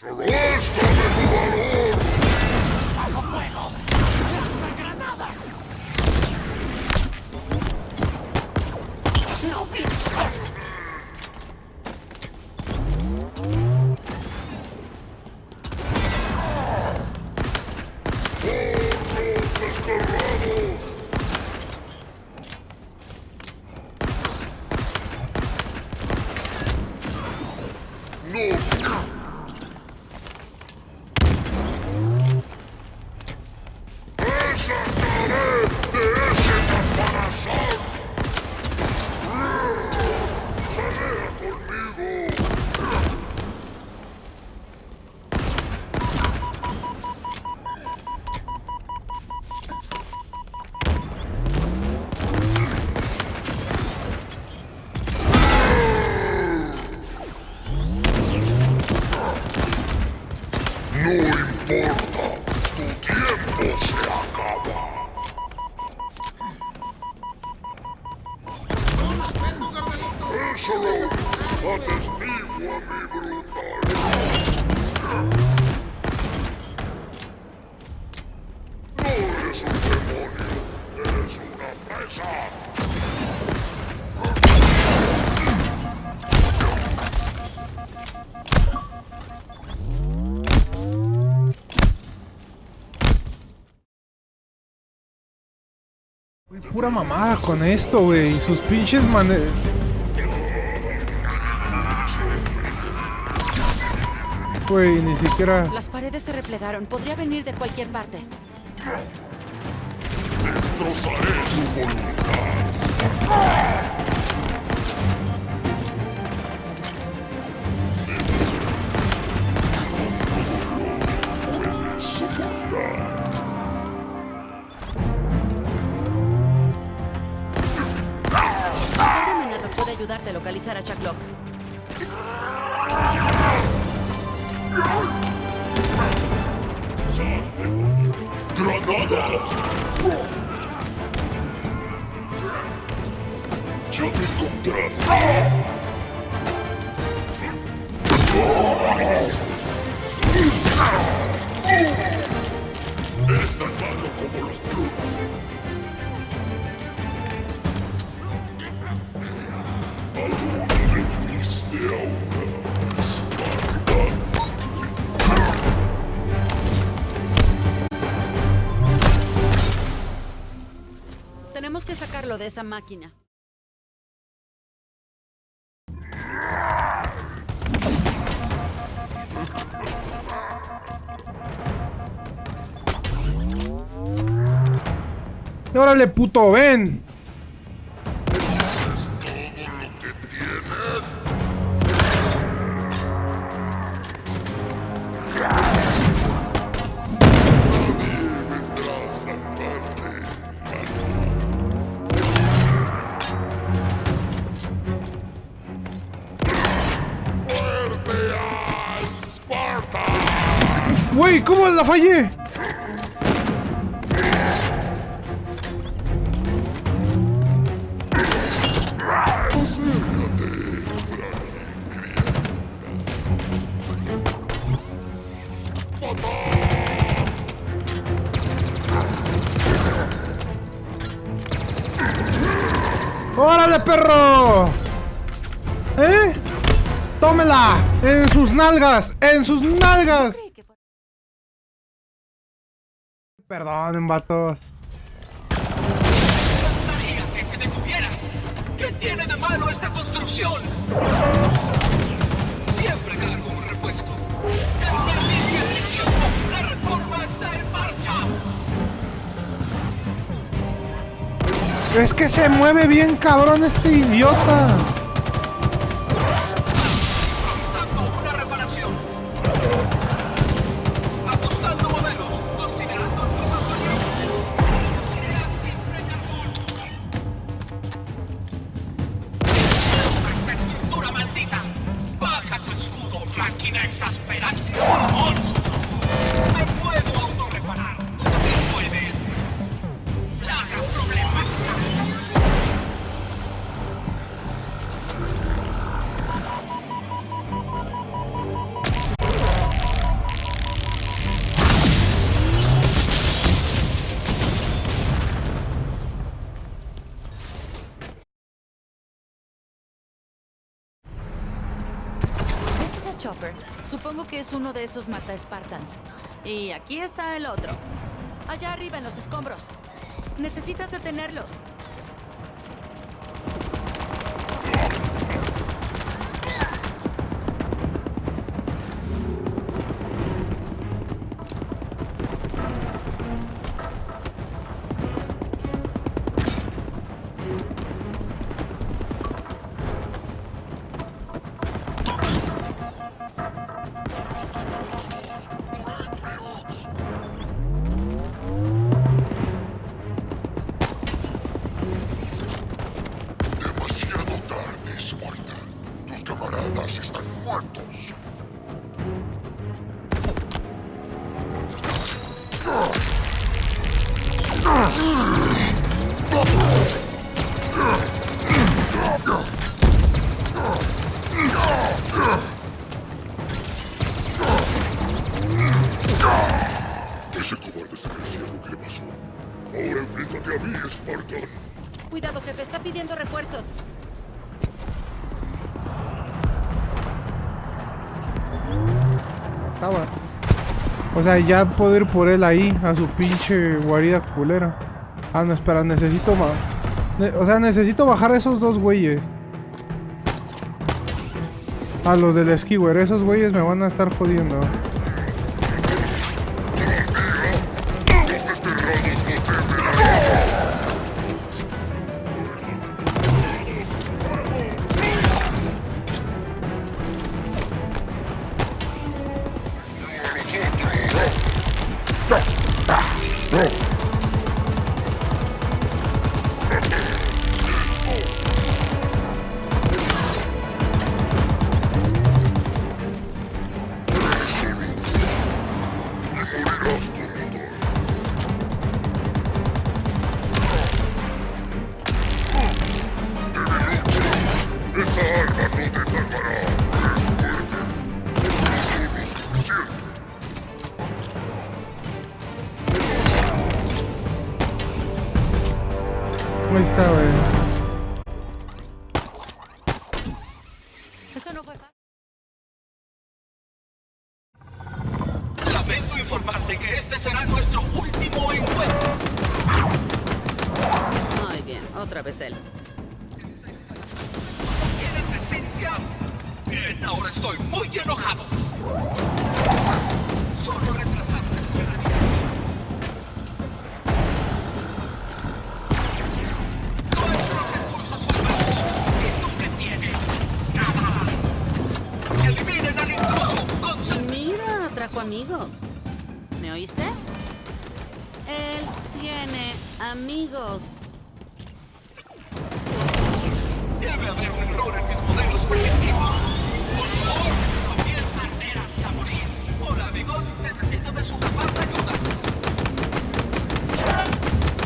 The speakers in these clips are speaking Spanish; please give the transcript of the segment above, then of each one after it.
¡Solo esto de tu valor! ¡Bajo fuego! ¡Lanza granadas! ¡No ¡Los Güey, pura mamada con esto, güey. Sus pinches mane... Güey, ni siquiera... Las paredes se replegaron. Podría venir de cualquier parte. Destrozaré tu voluntad. Puede ayudarte a localizar a Chuck Locke. ¡Granada! Ya me encontraste. Es tan malo como los Blues. De esa máquina. ¡Y órale, puto, ven! ¿Cómo la fallé? ¡Órale, perro! ¿Eh? ¡Tómela! ¡En sus nalgas! ¡En sus nalgas! Siempre cargo un repuesto. Es que se mueve bien cabrón este idiota. Supongo que es uno de esos mata Spartans. Y aquí está el otro. Allá arriba en los escombros. Necesitas detenerlos. O sea, ya puedo ir por él ahí, a su pinche guarida culera. Ah, no, espera, necesito más. o sea, necesito bajar a esos dos güeyes. A los del skiwer, esos güeyes me van a estar jodiendo. Trajo amigos. ¿Me oíste? Él tiene amigos. Debe haber un error en mis modelos preventivos. Por favor, comienza arderas a morir. Hola, amigos. Necesito de su capaz ayuda.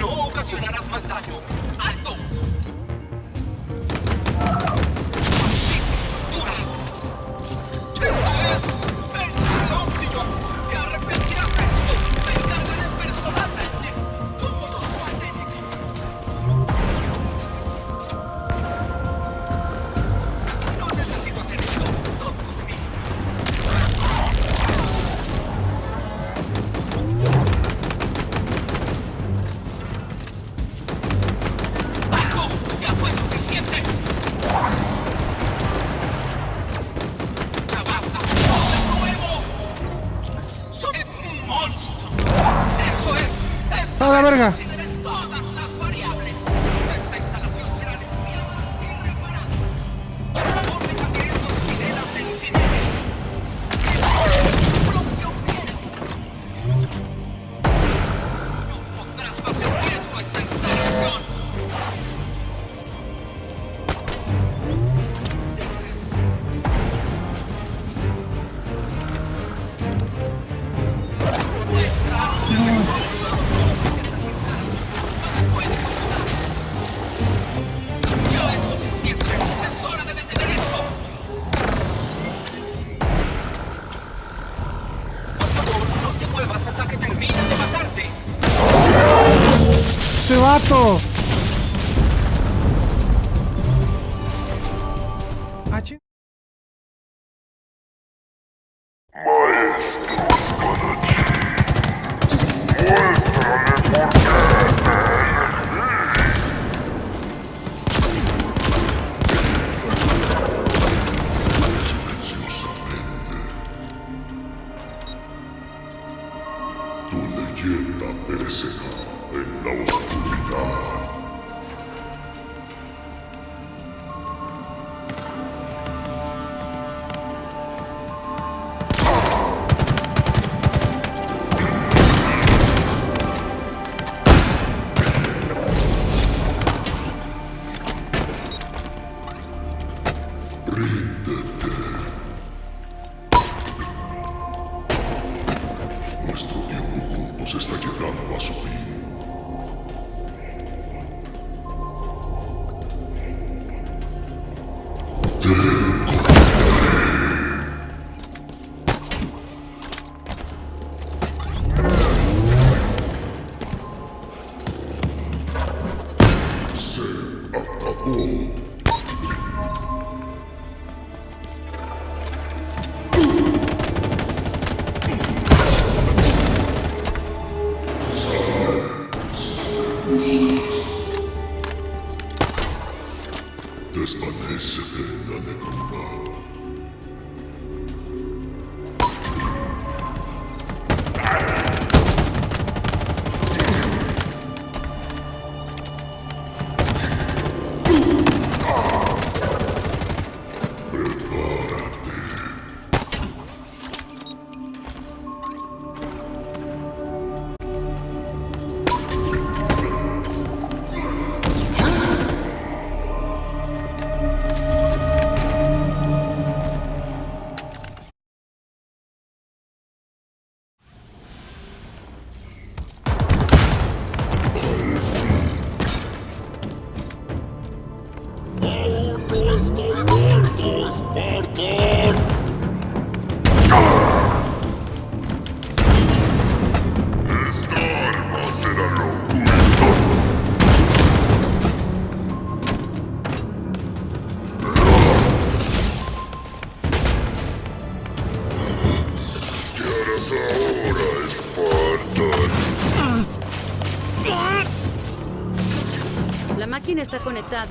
No ocasionarás más daño. ¡Alto! ¡Este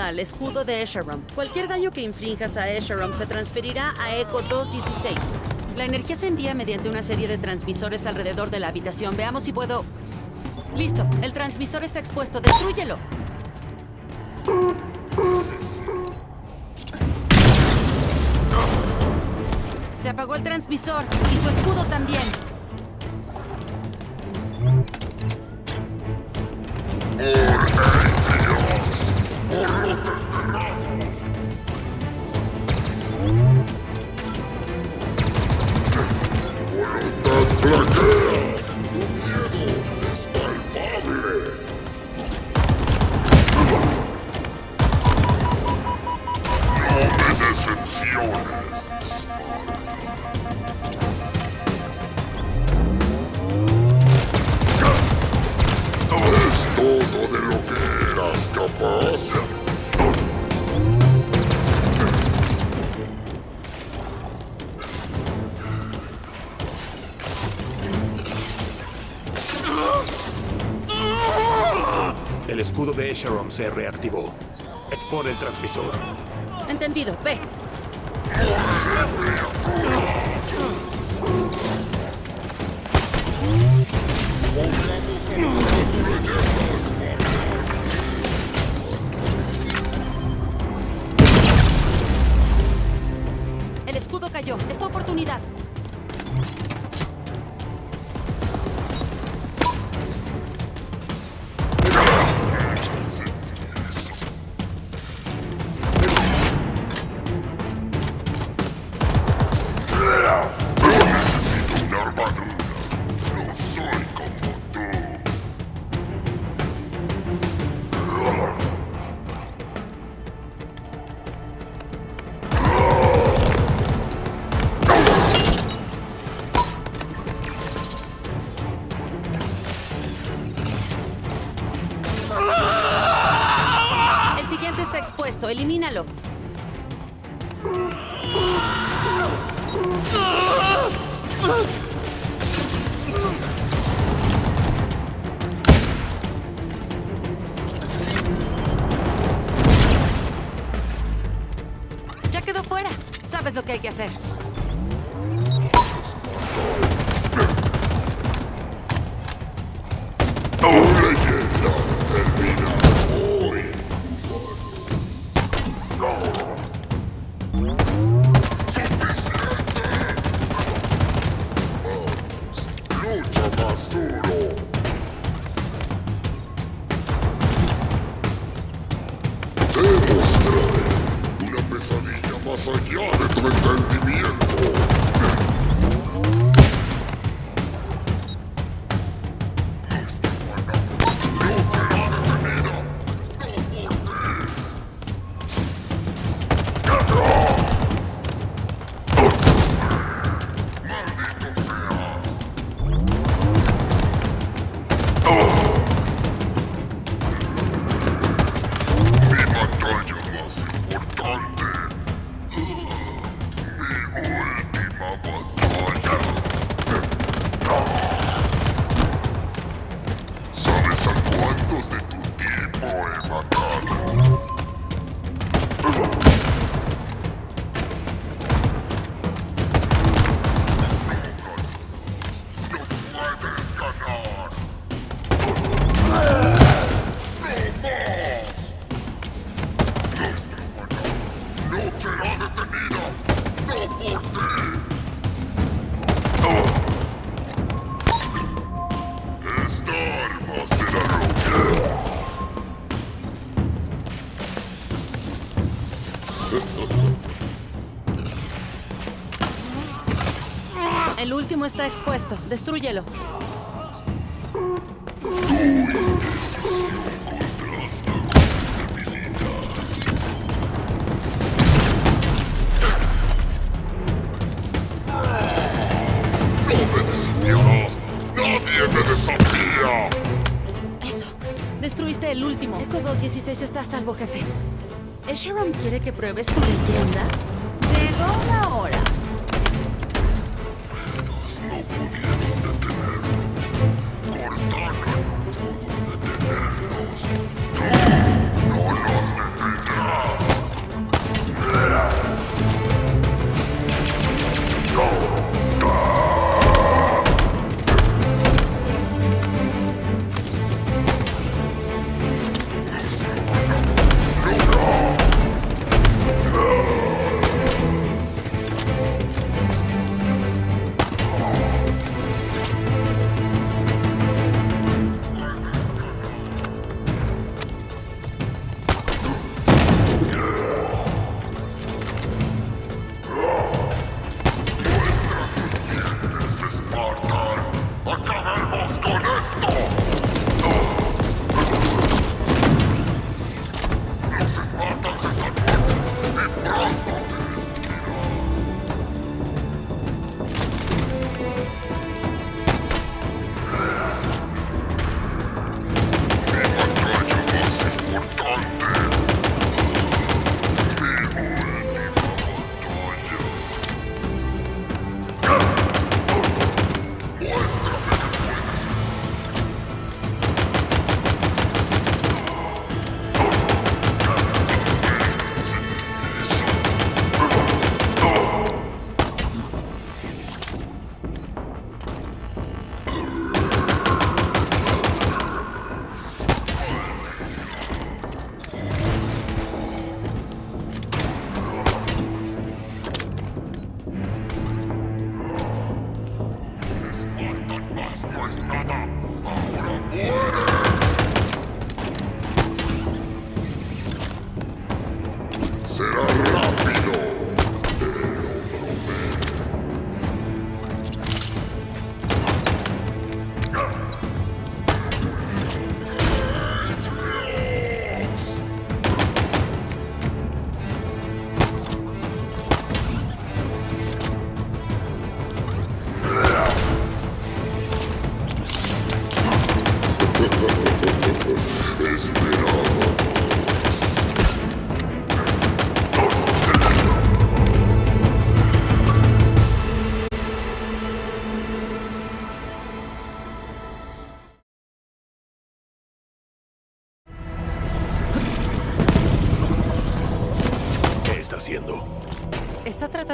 al escudo de Esharom. Cualquier daño que infrinjas a Esharom se transferirá a Echo 216. La energía se envía mediante una serie de transmisores alrededor de la habitación. Veamos si puedo... Listo, el transmisor está expuesto. ¡Destrúyelo! Se apagó el transmisor y su escudo también. ¡Voluntad El escudo de Esharon se reactivó. Expone el transmisor. Entendido, ve. El escudo cayó. Es tu oportunidad. Expuesto. ¡Suficiente! ¡Lucha más duro! ¡Demostraré una pesadilla más allá de tu entendimiento! está expuesto. Destrúyelo. Eso. Destruiste el último. Echo 216 está a salvo, jefe. ¿Sharon quiere que pruebes tu leyenda? ¡Llegó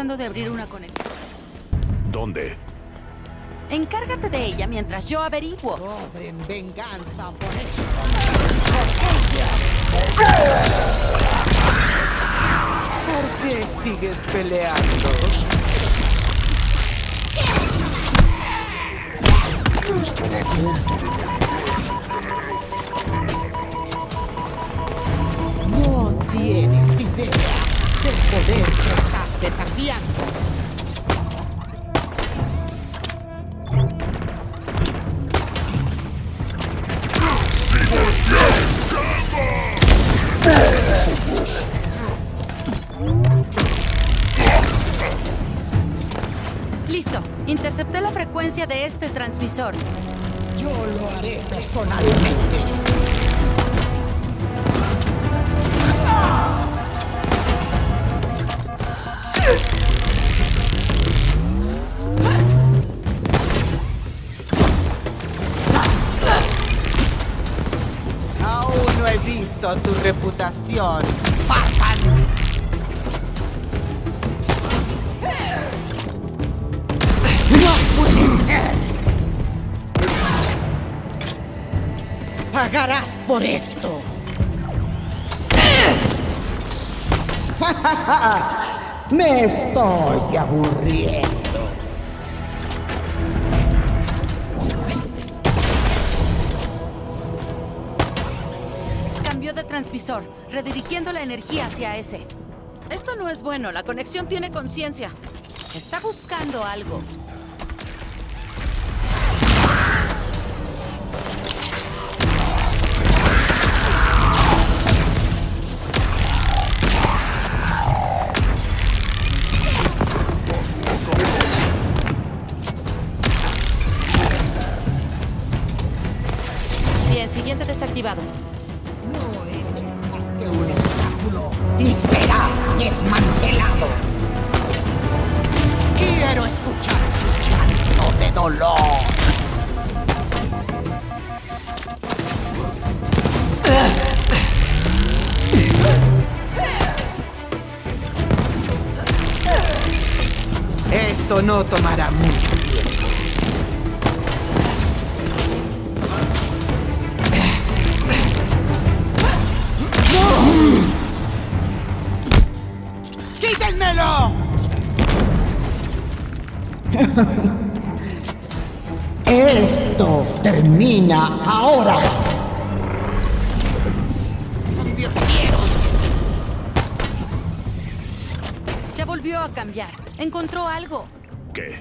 tratando de abrir una conexión. ¿Dónde? Encárgate de ella mientras yo averiguo. Cobren venganza por eso. ¿Por qué sigues peleando? No tienes idea del poder que desafiando. Listo. Intercepté la frecuencia de este transmisor. Yo lo haré personalmente. Tu reputación, Spartan. ¡No puede ser! Pagarás por esto. Me estoy aburriendo. Transmisor, redirigiendo la energía hacia ese. Esto no es bueno, la conexión tiene conciencia. Está buscando algo. Esto termina ahora. Ya volvió a cambiar. Encontró algo. ¿Qué?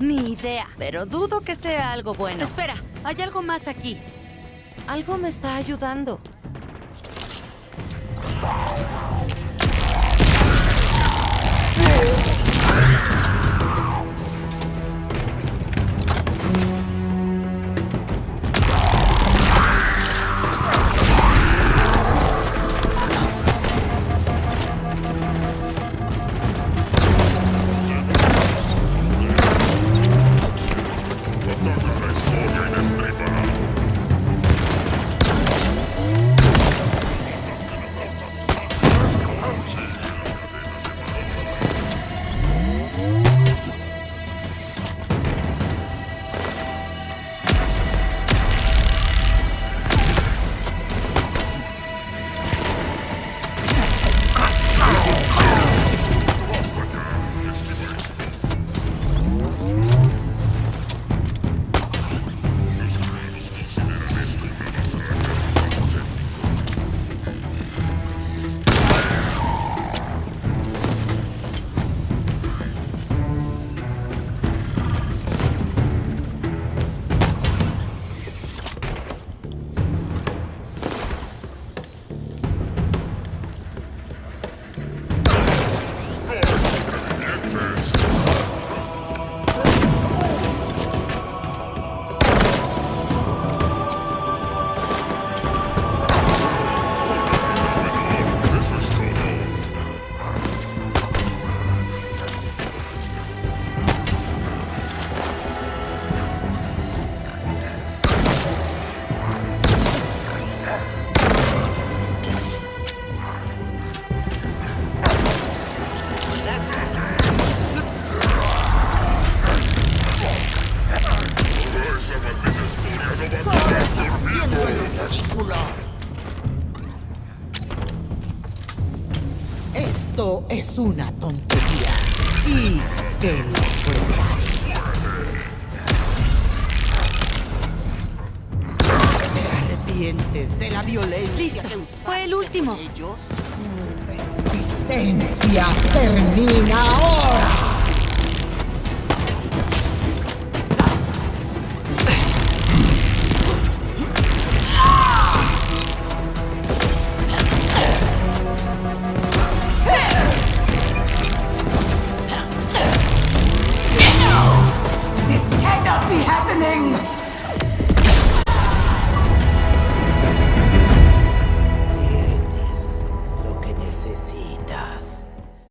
Ni idea, pero dudo que sea algo bueno. Espera, hay algo más aquí. Algo me está ayudando. Es una tontería. Y te lo pruebo. Te arrepientes de la violencia Listo, que fue el último. ellos. Tu existencia termina ahora.